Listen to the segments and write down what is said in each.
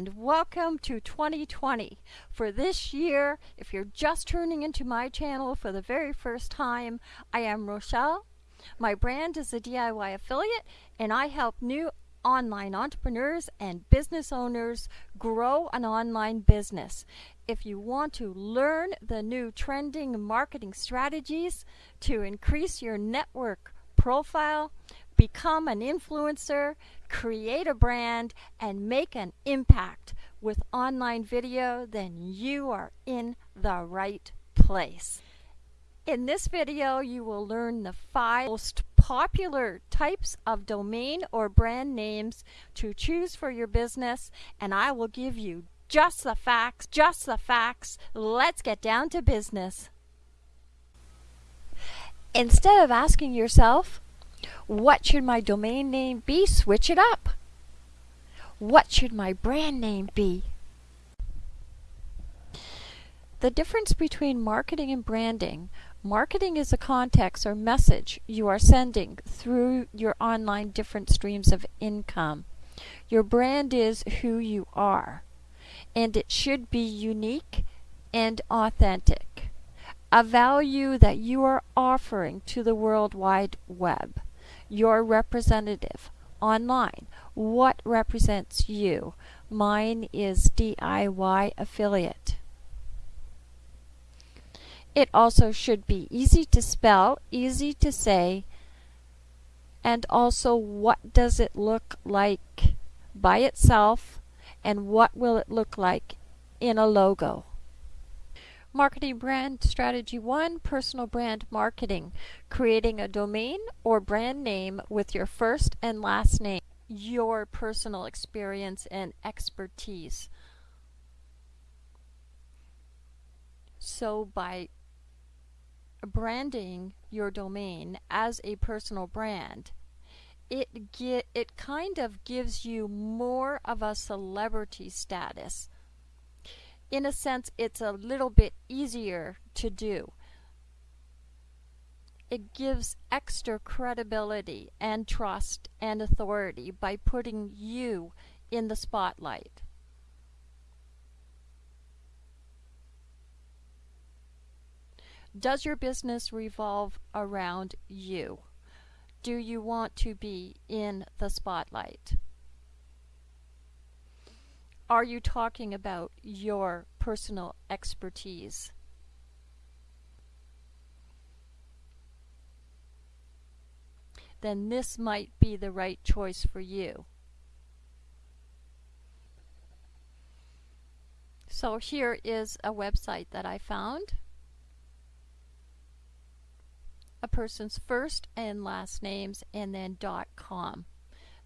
and welcome to 2020. For this year, if you're just tuning into my channel for the very first time, I am Rochelle. My brand is a DIY affiliate and I help new online entrepreneurs and business owners grow an online business. If you want to learn the new trending marketing strategies to increase your network profile, become an influencer, create a brand, and make an impact with online video, then you are in the right place. In this video, you will learn the five most popular types of domain or brand names to choose for your business, and I will give you just the facts, just the facts. Let's get down to business. Instead of asking yourself, what should my domain name be? Switch it up. What should my brand name be? The difference between marketing and branding. Marketing is a context or message you are sending through your online different streams of income. Your brand is who you are, and it should be unique and authentic. A value that you are offering to the World Wide Web. Your representative online. What represents you? Mine is DIY affiliate. It also should be easy to spell, easy to say, and also what does it look like by itself and what will it look like in a logo. Marketing brand strategy one, personal brand marketing. Creating a domain or brand name with your first and last name, your personal experience and expertise. So by branding your domain as a personal brand, it get it kind of gives you more of a celebrity status. In a sense, it's a little bit easier to do. It gives extra credibility and trust and authority by putting you in the spotlight. Does your business revolve around you? Do you want to be in the spotlight? Are you talking about your personal expertise? Then this might be the right choice for you. So here is a website that I found a person's first and last names and then .com.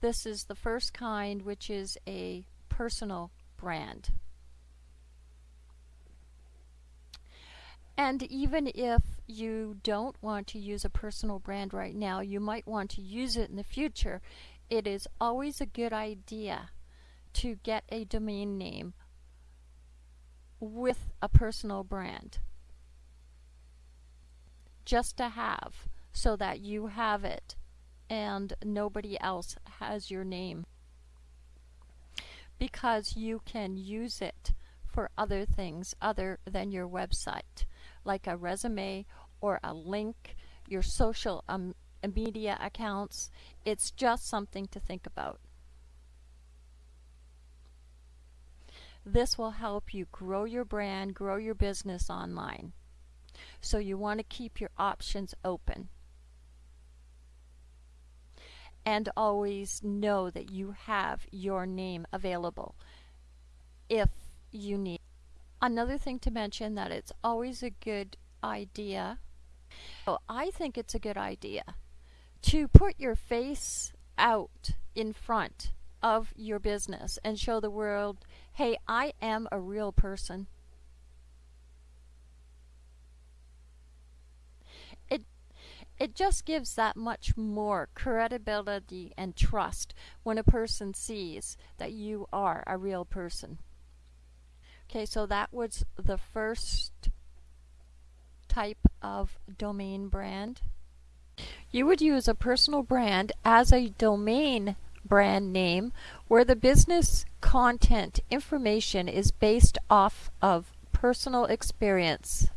This is the first kind which is a personal brand. And even if you don't want to use a personal brand right now, you might want to use it in the future. It is always a good idea to get a domain name with a personal brand just to have so that you have it and nobody else has your name. Because you can use it for other things other than your website like a resume or a link your social um, media accounts. It's just something to think about. This will help you grow your brand grow your business online so you want to keep your options open. And always know that you have your name available if you need. Another thing to mention that it's always a good idea. So I think it's a good idea to put your face out in front of your business and show the world, hey, I am a real person. It just gives that much more credibility and trust when a person sees that you are a real person. Okay, so that was the first type of domain brand. You would use a personal brand as a domain brand name where the business content information is based off of personal experience.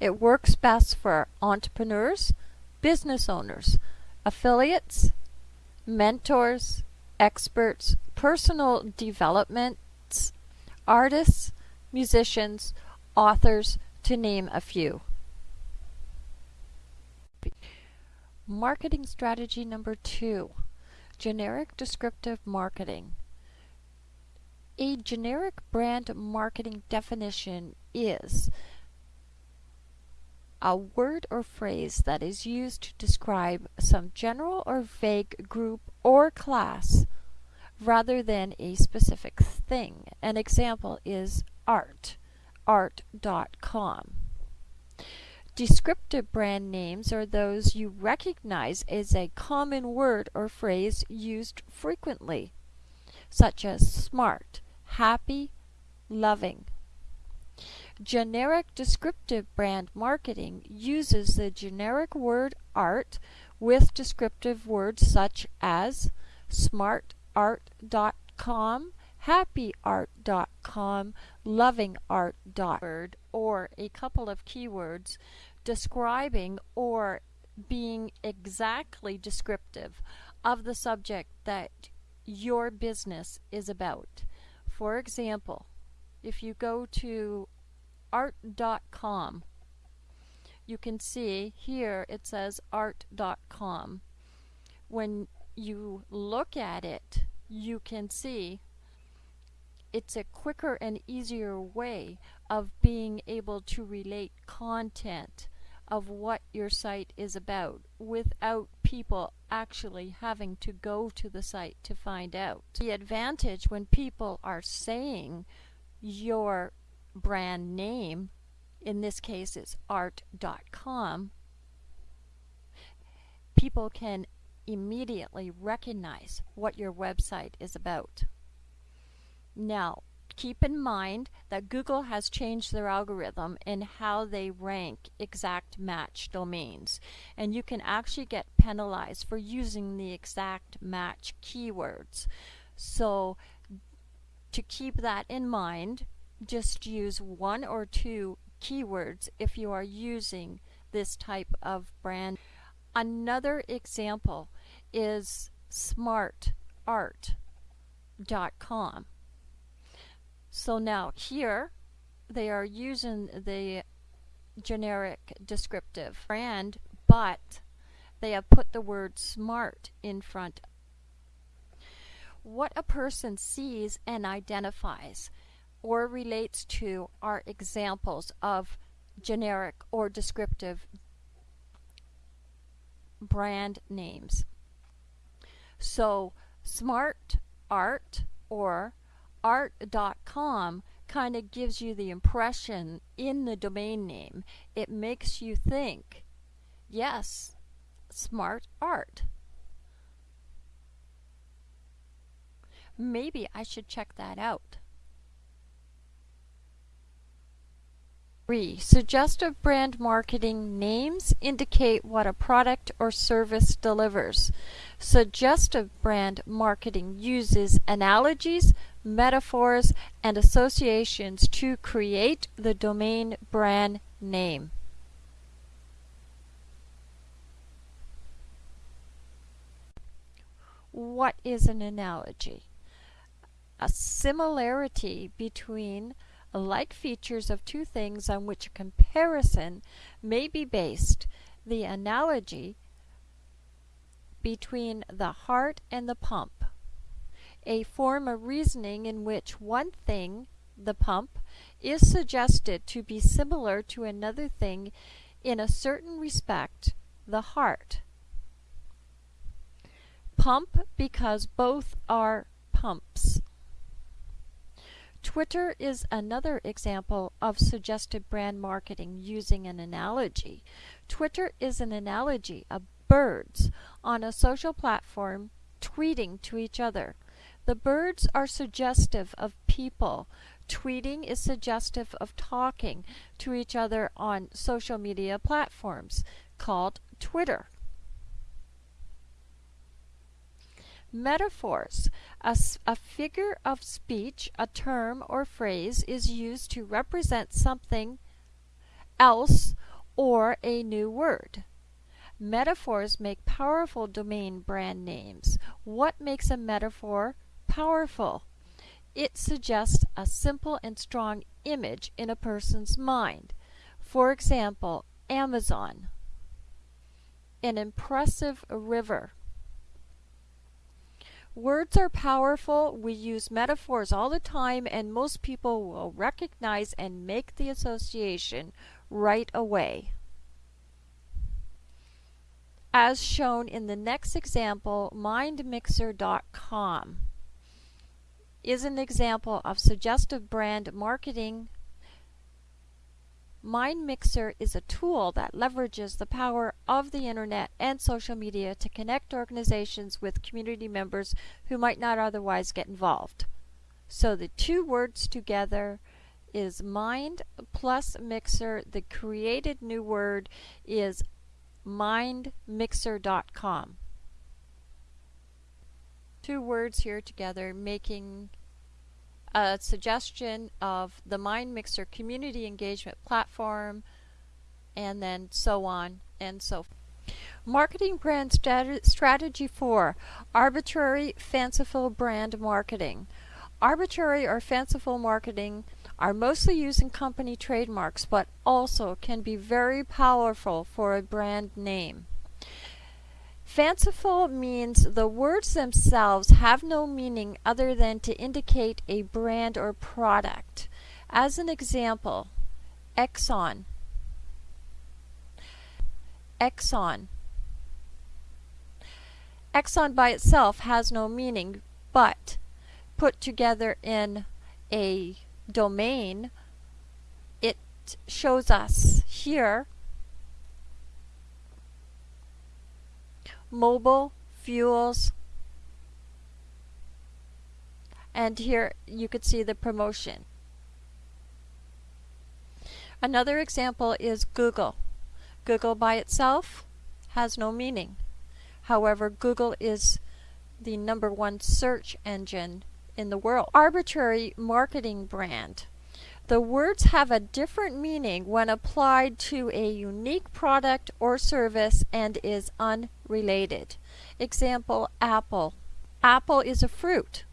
It works best for entrepreneurs, business owners, affiliates, mentors, experts, personal developments, artists, musicians, authors, to name a few. Marketing strategy number two, generic descriptive marketing. A generic brand marketing definition is a word or phrase that is used to describe some general or vague group or class rather than a specific thing. An example is art, art.com. Descriptive brand names are those you recognize as a common word or phrase used frequently, such as smart, happy, loving. Generic descriptive brand marketing uses the generic word art with descriptive words such as smartart.com, happyart.com, lovingart.com, or a couple of keywords describing or being exactly descriptive of the subject that your business is about. For example, if you go to art.com, you can see here it says art.com. When you look at it, you can see it's a quicker and easier way of being able to relate content of what your site is about without people actually having to go to the site to find out. The advantage when people are saying your brand name, in this case it's art.com, people can immediately recognize what your website is about. Now, keep in mind that Google has changed their algorithm in how they rank exact match domains. And you can actually get penalized for using the exact match keywords. So to keep that in mind, just use one or two keywords if you are using this type of brand. Another example is smartart.com. So now here they are using the generic descriptive brand, but they have put the word smart in front. What a person sees and identifies or relates to are examples of generic or descriptive brand names. So smart art or art.com kind of gives you the impression in the domain name. It makes you think, yes, smart art. Maybe I should check that out. 3. Suggestive brand marketing names indicate what a product or service delivers. Suggestive brand marketing uses analogies, metaphors, and associations to create the domain brand name. What is an analogy? A similarity between like features of two things on which a comparison may be based. The analogy between the heart and the pump. A form of reasoning in which one thing, the pump, is suggested to be similar to another thing in a certain respect, the heart. Pump because both are pumps. Twitter is another example of suggestive brand marketing using an analogy. Twitter is an analogy of birds on a social platform tweeting to each other. The birds are suggestive of people. Tweeting is suggestive of talking to each other on social media platforms called Twitter. Metaphors. A, a, figure of speech, a term or phrase, is used to represent something else or a new word. Metaphors make powerful domain brand names. What makes a metaphor powerful? It suggests a simple and strong image in a person's mind. For example, Amazon, an impressive river. Words are powerful. We use metaphors all the time, and most people will recognize and make the association right away. As shown in the next example, mindmixer.com is an example of suggestive brand marketing. MindMixer is a tool that leverages the power of the internet and social media to connect organizations with community members who might not otherwise get involved. So the two words together is mind plus mixer. The created new word is mindmixer.com two words here together making a suggestion of the Mind Mixer community engagement platform and then so on and so forth. Marketing brand strategy 4 arbitrary fanciful brand marketing. Arbitrary or fanciful marketing are mostly used in company trademarks but also can be very powerful for a brand name. Fanciful means the words themselves have no meaning other than to indicate a brand or product. As an example, Exxon. Exxon. Exxon by itself has no meaning, but put together in a domain, it shows us here Mobil fuels and here you could see the promotion. Another example is Google. Google by itself has no meaning. However, Google is the number one search engine in the world. Arbitrary marketing brand. The words have a different meaning when applied to a unique product or service and is unrelated. Example, apple. Apple is a fruit.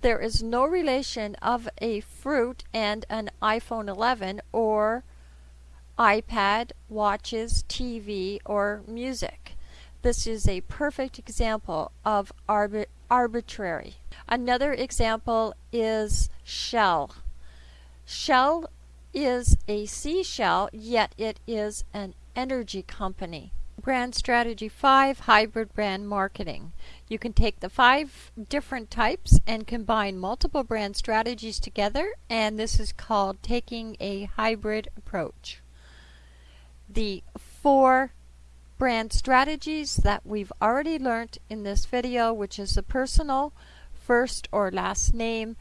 There is no relation of a fruit and an iPhone 11 or iPad, watches, TV, or music. This is a perfect example of arbi arbitrary. Another example is shell. Shell is a seashell, yet it is an energy company. Brand Strategy 5 Hybrid Brand Marketing. You can take the five different types and combine multiple brand strategies together, and this is called taking a hybrid approach. The four brand strategies that we've already learned in this video, which is the personal, first or last name,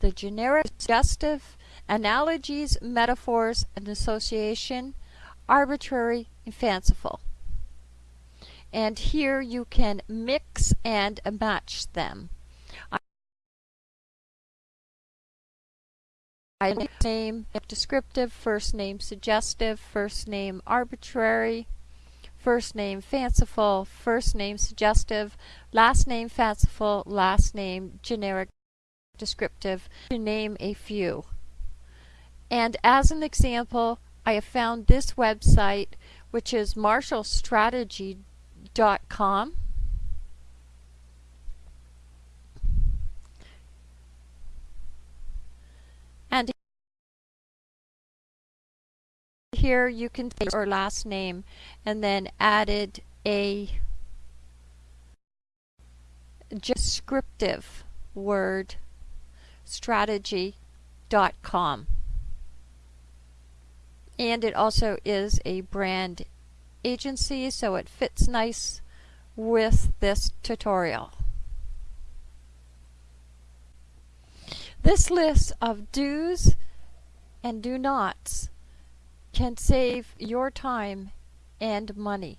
the generic suggestive, analogies, metaphors, and association, arbitrary and fanciful. And here you can mix and match them. I name descriptive, first name suggestive, first name arbitrary, first name fanciful, first name suggestive, last name fanciful, last name generic descriptive to name a few. And as an example, I have found this website, which is marshallstrategy.com. And here you can say your last name and then added a descriptive word strategy.com. And it also is a brand agency, so it fits nice with this tutorial. This list of do's and do nots can save your time and money.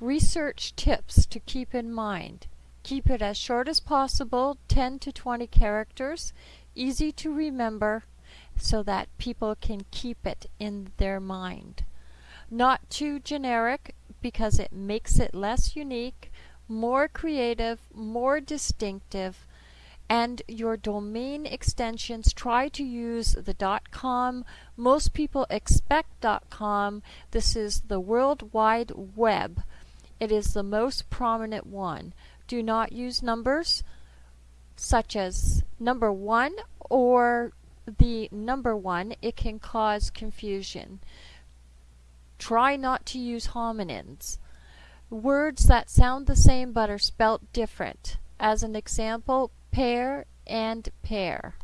Research tips to keep in mind. Keep it as short as possible, 10 to 20 characters, easy to remember so that people can keep it in their mind. Not too generic because it makes it less unique, more creative, more distinctive, and your domain extensions try to use the .com. Most people expect .com. This is the World Wide Web. It is the most prominent one. Do not use numbers such as number 1 or the number 1. It can cause confusion. Try not to use homonyms. Words that sound the same but are spelt different. As an example, pair and pear.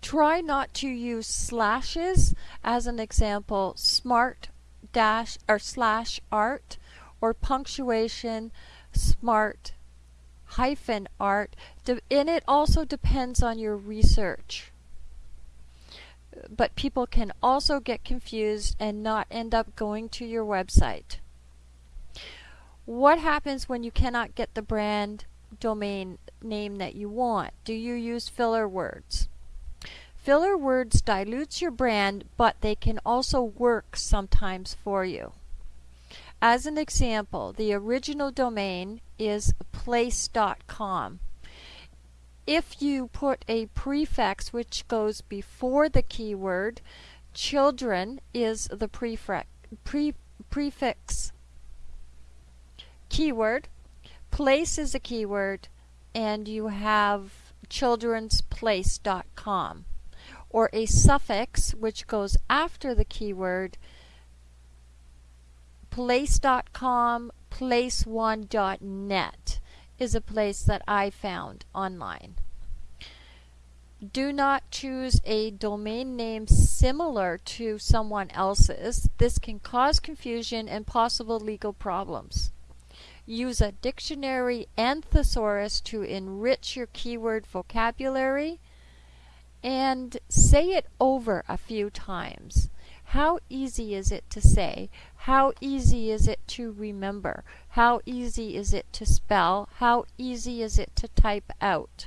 Try not to use slashes as an example smart dash or slash art or punctuation smart hyphen art and it also depends on your research but people can also get confused and not end up going to your website what happens when you cannot get the brand domain name that you want? Do you use filler words? Filler words dilutes your brand, but they can also work sometimes for you. As an example, the original domain is place.com. If you put a prefix which goes before the keyword, children is the prefix, pre, prefix keyword, place is a keyword, and you have childrensplace.com or a suffix which goes after the keyword place.com place1.net is a place that I found online. Do not choose a domain name similar to someone else's. This can cause confusion and possible legal problems. Use a dictionary and thesaurus to enrich your keyword vocabulary and say it over a few times. How easy is it to say? How easy is it to remember? How easy is it to spell? How easy is it to type out?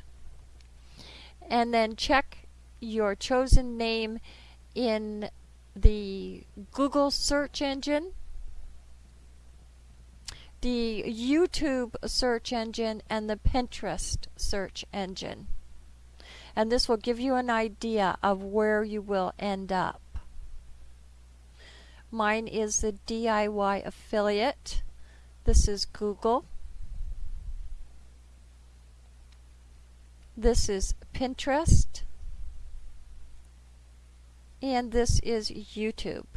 And then check your chosen name in the Google search engine the YouTube search engine and the Pinterest search engine. And this will give you an idea of where you will end up. Mine is the DIY affiliate. This is Google. This is Pinterest. And this is YouTube.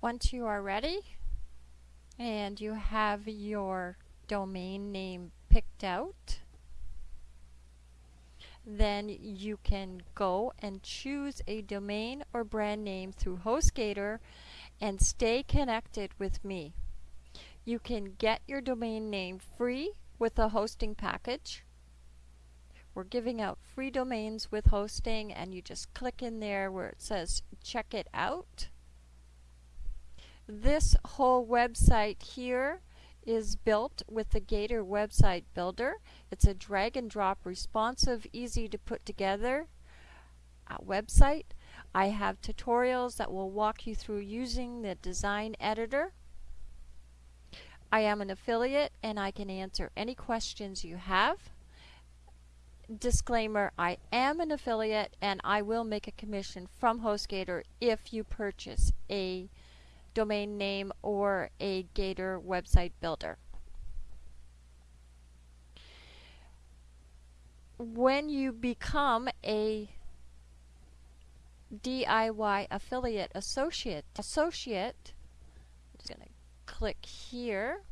Once you are ready and you have your domain name picked out, then you can go and choose a domain or brand name through HostGator and stay connected with me. You can get your domain name free with a hosting package. We're giving out free domains with hosting and you just click in there where it says check it out this whole website here is built with the Gator website builder. It's a drag and drop responsive, easy to put together uh, website. I have tutorials that will walk you through using the design editor. I am an affiliate and I can answer any questions you have. Disclaimer, I am an affiliate and I will make a commission from HostGator if you purchase a domain name or a Gator website builder. When you become a DIY affiliate associate, associate, I'm just going to click here.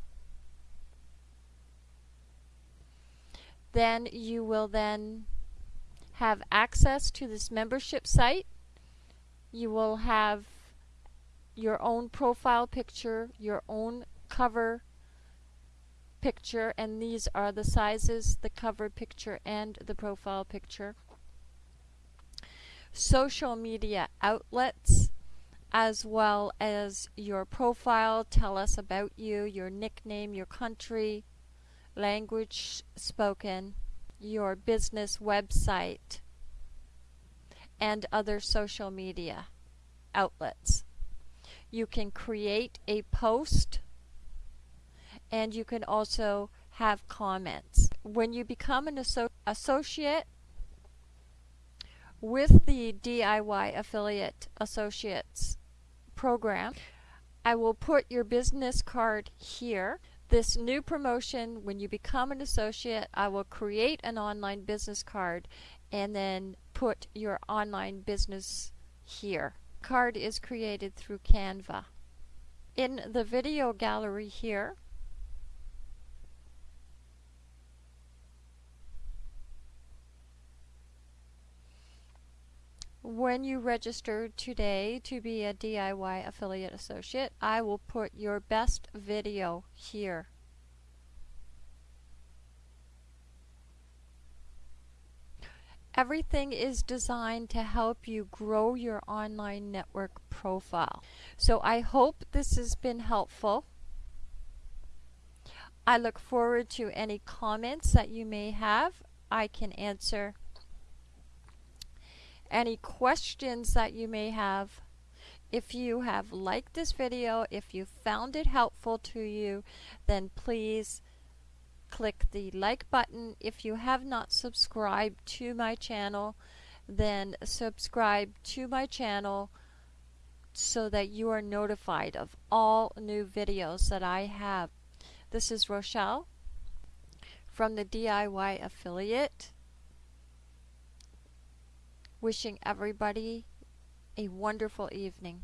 Then you will then have access to this membership site. You will have your own profile picture, your own cover picture, and these are the sizes the cover picture and the profile picture. Social media outlets, as well as your profile, tell us about you, your nickname, your country, language spoken, your business website, and other social media outlets. You can create a post and you can also have comments. When you become an asso associate with the DIY Affiliate Associates program, I will put your business card here. This new promotion, when you become an associate, I will create an online business card and then put your online business here. Card is created through Canva. In the video gallery here, when you register today to be a DIY affiliate associate, I will put your best video here. Everything is designed to help you grow your online network profile. So I hope this has been helpful. I look forward to any comments that you may have. I can answer any questions that you may have. If you have liked this video, if you found it helpful to you, then please click the like button. If you have not subscribed to my channel, then subscribe to my channel so that you are notified of all new videos that I have. This is Rochelle from the DIY Affiliate wishing everybody a wonderful evening.